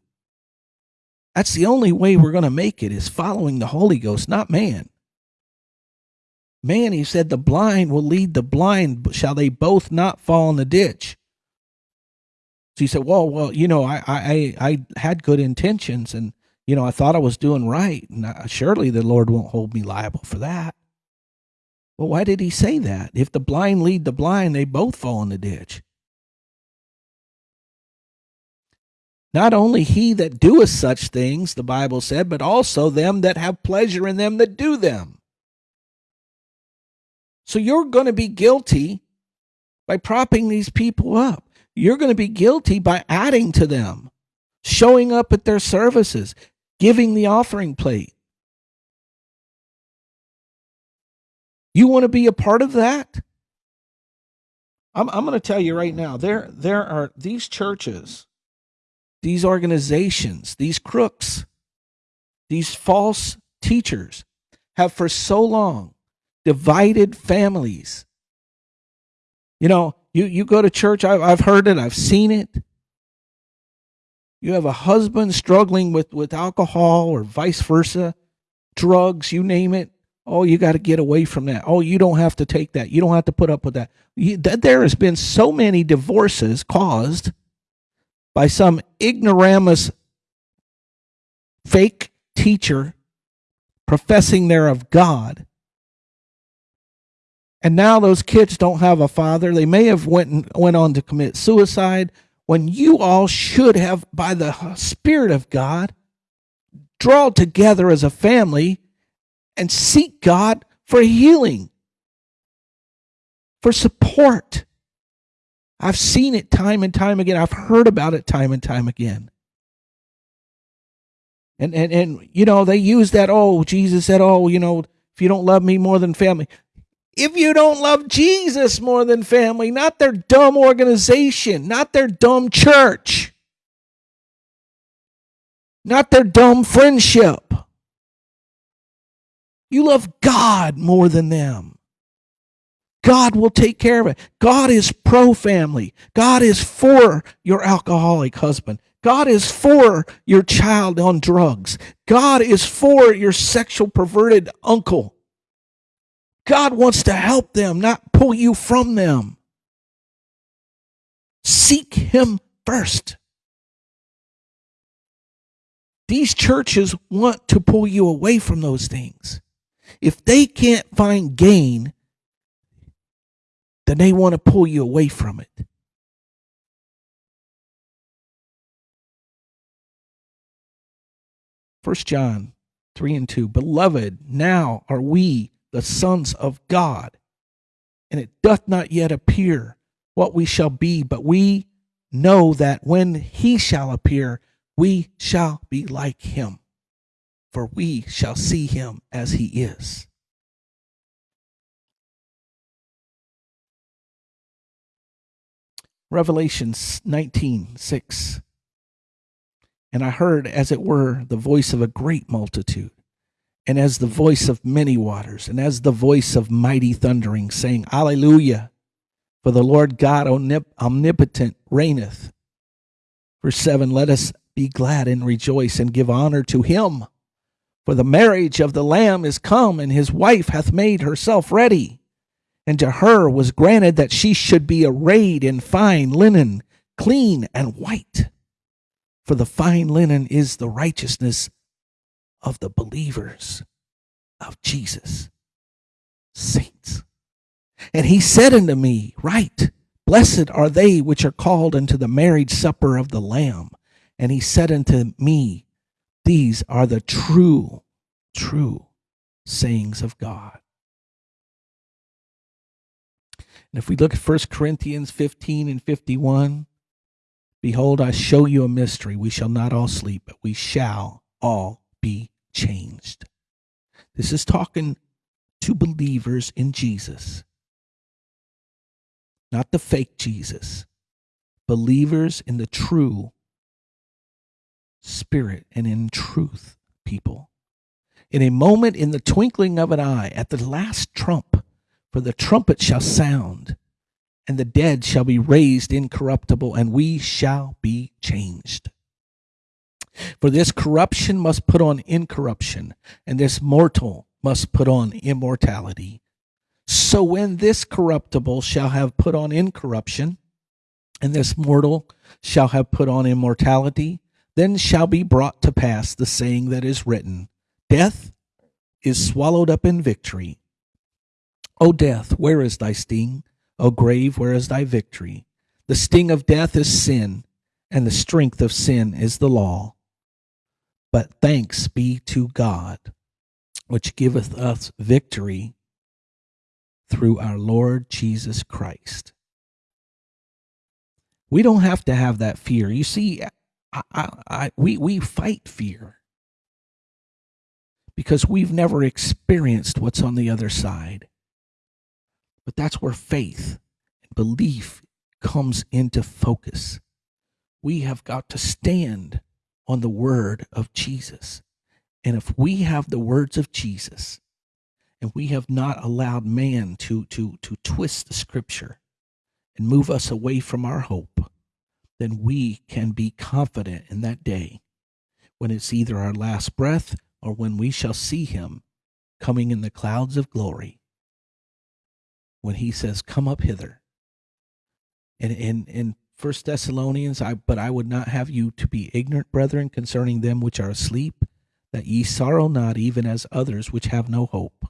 That's the only way we're going to make it is following the Holy Ghost, not man. Man, he said, the blind will lead the blind. Shall they both not fall in the ditch? So he said, well, well, you know, I, I, I had good intentions and, you know, I thought I was doing right. And I, surely the Lord won't hold me liable for that. Well, why did he say that? If the blind lead the blind, they both fall in the ditch. Not only he that doeth such things, the Bible said, but also them that have pleasure in them that do them. So you're going to be guilty by propping these people up. You're going to be guilty by adding to them, showing up at their services, giving the offering plate. You want to be a part of that? I'm, I'm going to tell you right now there, there are these churches, these organizations, these crooks, these false teachers have for so long divided families. You know, you, you go to church, I've, I've heard it, I've seen it. You have a husband struggling with, with alcohol or vice versa, drugs, you name it. Oh, you got to get away from that. Oh, you don't have to take that. You don't have to put up with that. You, that there has been so many divorces caused by some ignoramus fake teacher professing they're of God and now those kids don't have a father. They may have went and went on to commit suicide when you all should have, by the Spirit of God, draw together as a family and seek God for healing, for support. I've seen it time and time again. I've heard about it time and time again. And and and you know, they use that, oh, Jesus said, Oh, you know, if you don't love me more than family if you don't love Jesus more than family, not their dumb organization, not their dumb church, not their dumb friendship. You love God more than them. God will take care of it. God is pro family. God is for your alcoholic husband. God is for your child on drugs. God is for your sexual perverted uncle. God wants to help them, not pull you from them. Seek Him first. These churches want to pull you away from those things. If they can't find gain, then they want to pull you away from it. First John 3 and 2. Beloved, now are we the sons of God, and it doth not yet appear what we shall be, but we know that when he shall appear, we shall be like him, for we shall see him as he is. Revelation 19 6. And I heard, as it were, the voice of a great multitude, and as the voice of many waters, and as the voice of mighty thundering, saying, Alleluia! For the Lord God omnipotent reigneth. Verse 7 Let us be glad and rejoice and give honor to him. For the marriage of the Lamb is come, and his wife hath made herself ready. And to her was granted that she should be arrayed in fine linen, clean and white. For the fine linen is the righteousness of the believers of Jesus, saints. And he said unto me, Right, blessed are they which are called unto the marriage supper of the Lamb. And he said unto me, These are the true, true sayings of God. And if we look at 1 Corinthians 15 and 51, behold, I show you a mystery. We shall not all sleep, but we shall all be changed. This is talking to believers in Jesus, not the fake Jesus, believers in the true spirit and in truth, people. In a moment, in the twinkling of an eye, at the last trump, for the trumpet shall sound, and the dead shall be raised incorruptible, and we shall be changed. For this corruption must put on incorruption, and this mortal must put on immortality. So when this corruptible shall have put on incorruption, and this mortal shall have put on immortality, then shall be brought to pass the saying that is written Death is swallowed up in victory. O death, where is thy sting? O grave, where is thy victory? The sting of death is sin, and the strength of sin is the law. But thanks be to God, which giveth us victory through our Lord Jesus Christ. We don't have to have that fear. You see, I, I, I, we, we fight fear because we've never experienced what's on the other side. But that's where faith and belief comes into focus. We have got to stand on the word of Jesus. And if we have the words of Jesus and we have not allowed man to, to, to twist the scripture and move us away from our hope, then we can be confident in that day when it's either our last breath or when we shall see him coming in the clouds of glory. When he says, Come up hither. And in, in First Thessalonians, I but I would not have you to be ignorant, brethren, concerning them which are asleep, that ye sorrow not even as others which have no hope.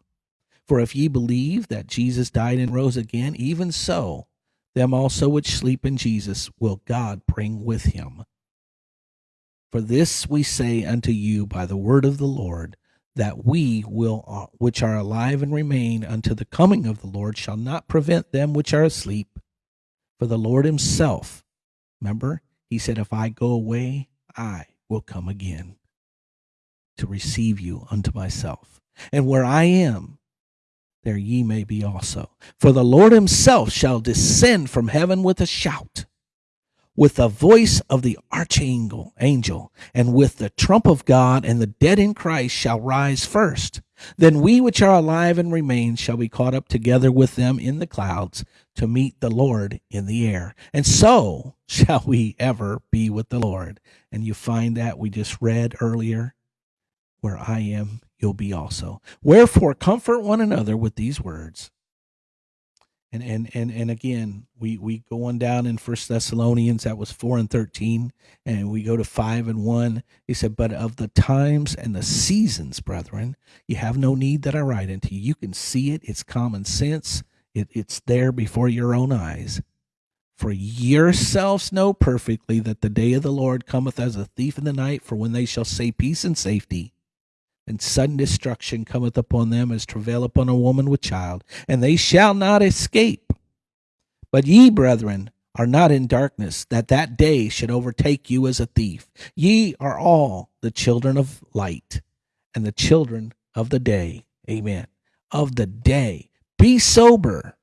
For if ye believe that Jesus died and rose again, even so them also which sleep in Jesus will God bring with him. For this we say unto you by the word of the Lord, that we will uh, which are alive and remain unto the coming of the Lord shall not prevent them which are asleep. For the Lord himself, remember, he said, If I go away, I will come again to receive you unto myself. And where I am, there ye may be also. For the Lord himself shall descend from heaven with a shout, with the voice of the archangel, angel, and with the trump of God, and the dead in Christ shall rise first. Then we which are alive and remain shall be caught up together with them in the clouds to meet the Lord in the air. And so shall we ever be with the Lord. And you find that we just read earlier, where I am you'll be also. Wherefore, comfort one another with these words. And and and and again, we we go on down in First Thessalonians that was four and thirteen, and we go to five and one. He said, "But of the times and the seasons, brethren, you have no need that I write unto you. You can see it; it's common sense. It, it's there before your own eyes. For yourselves know perfectly that the day of the Lord cometh as a thief in the night. For when they shall say peace and safety." And sudden destruction cometh upon them as travail upon a woman with child, and they shall not escape. But ye, brethren, are not in darkness, that that day should overtake you as a thief. Ye are all the children of light and the children of the day. Amen. Of the day. Be sober.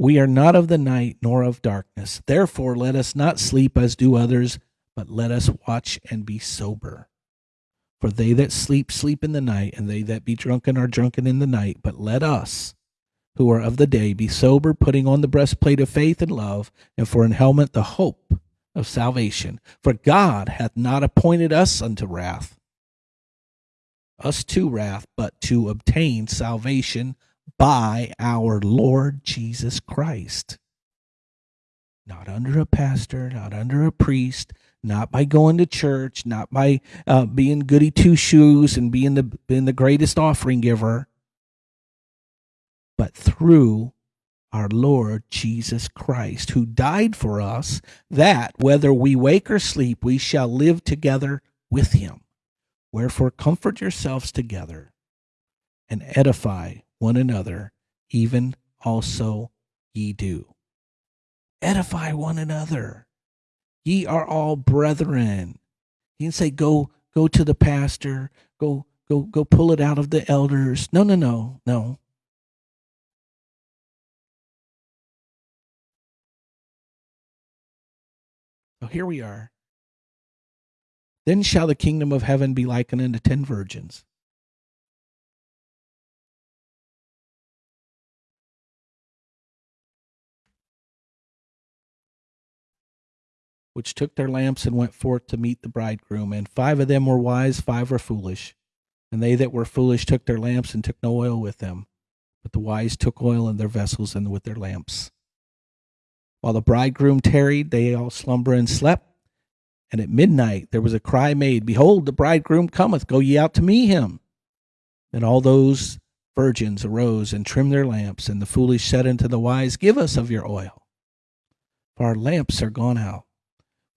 We are not of the night nor of darkness. Therefore, let us not sleep as do others, but let us watch and be sober. For they that sleep, sleep in the night, and they that be drunken are drunken in the night. But let us, who are of the day, be sober, putting on the breastplate of faith and love, and for an helmet the hope of salvation. For God hath not appointed us unto wrath, us to wrath, but to obtain salvation by our Lord Jesus Christ. Not under a pastor, not under a priest, not by going to church, not by uh, being goody two shoes and being the being the greatest offering giver, but through our Lord Jesus Christ, who died for us, that whether we wake or sleep, we shall live together with him. Wherefore, comfort yourselves together and edify one another, even also ye do. Edify one another. Ye are all brethren. He didn't say go go to the pastor, go go go pull it out of the elders. No, no, no, no. So here we are. Then shall the kingdom of heaven be likened unto ten virgins which took their lamps and went forth to meet the bridegroom. And five of them were wise, five were foolish. And they that were foolish took their lamps and took no oil with them. But the wise took oil in their vessels and with their lamps. While the bridegroom tarried, they all slumber and slept. And at midnight there was a cry made, Behold, the bridegroom cometh, go ye out to meet him. And all those virgins arose and trimmed their lamps. And the foolish said unto the wise, Give us of your oil, for our lamps are gone out.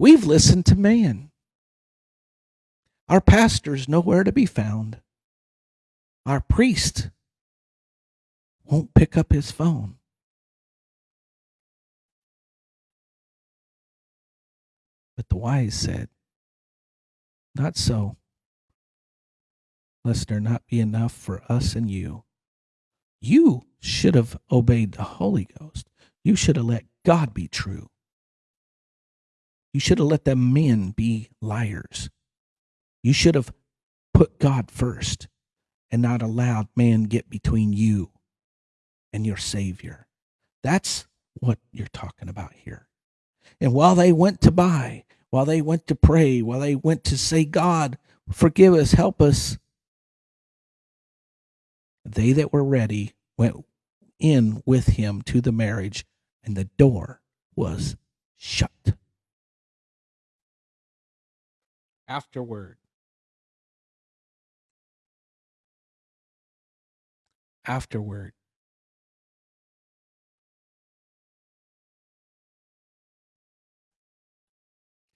We've listened to man. Our pastor's nowhere to be found. Our priest won't pick up his phone. But the wise said, Not so, lest there not be enough for us and you. You should have obeyed the Holy Ghost. You should have let God be true. You should have let them men be liars. You should have put God first and not allowed man get between you and your Savior. That's what you're talking about here. And while they went to buy, while they went to pray, while they went to say, God, forgive us, help us, they that were ready went in with him to the marriage, and the door was shut. Afterward. Afterward.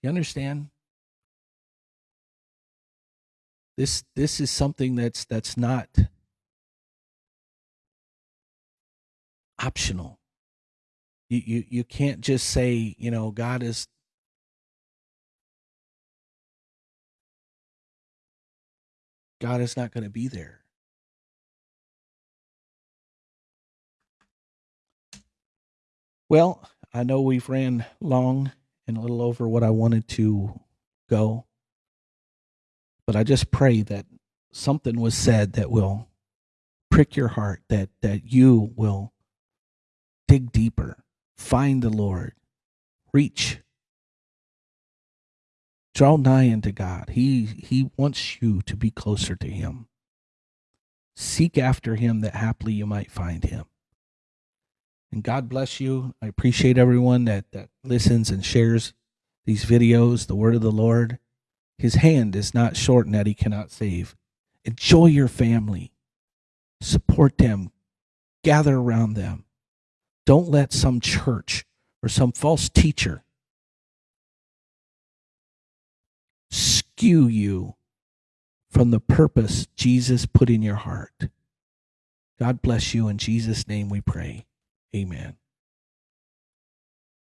You understand? This this is something that's that's not optional. You you you can't just say, you know, God is God is not going to be there. Well, I know we've ran long and a little over what I wanted to go. But I just pray that something was said that will prick your heart, that, that you will dig deeper, find the Lord, reach Draw nigh unto God. He he wants you to be closer to him. Seek after him that haply you might find him. And God bless you. I appreciate everyone that, that listens and shares these videos, the word of the Lord. His hand is not shortened that he cannot save. Enjoy your family. Support them. Gather around them. Don't let some church or some false teacher skew you from the purpose Jesus put in your heart. God bless you. In Jesus' name we pray. Amen.